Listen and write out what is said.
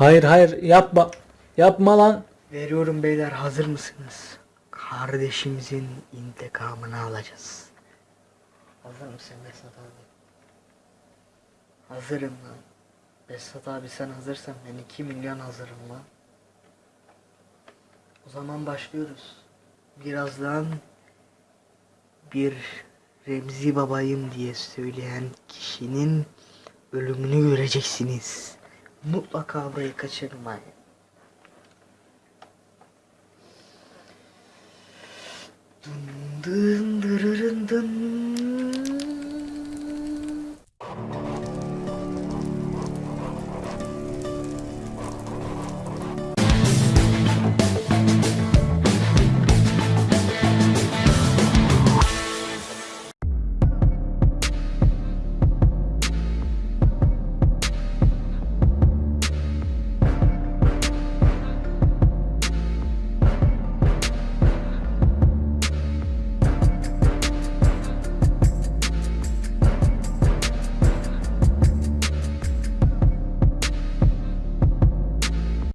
Hayır hayır yapma. Yapma lan. Veriyorum beyler hazır mısınız? Kardeşimizin intikamını alacağız. Hazır mısın Besat abi? Hazırım lan. Besat abi sen hazırsan ben 2 milyon hazırım lan. O zaman başlıyoruz. Birazdan bir Remzi babayım diye söyleyen kişinin ölümünü göreceksiniz. Mutlaka burayı kaçırmayın. Dın dın dırırın dın